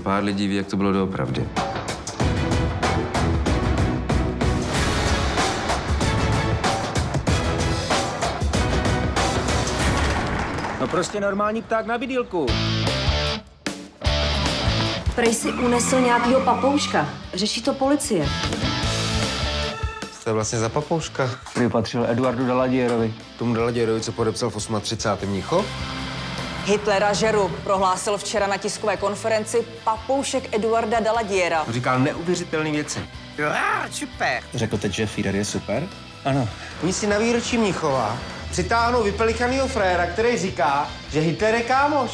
pár lidí ví, jak to bylo doopravdy. No prostě normální pták na bydýlku. Prej si unesl nějakýho papouška. Řeší to policie. To je vlastně za papouška. Který patřil Eduardu Daladierovi. Tomu Daladěrovi, co podepsal v 38. Mnichov? Hitlera žeru prohlásil včera na tiskové konferenci papoušek Eduarda Daladiera. Říkal neuvěřitelné věci. Řekl teď, že Führer je super? Ano. Oni si na výročí Mnichova přitáhnou vypelikanýho fréra, který říká, že Hitler je kámoš.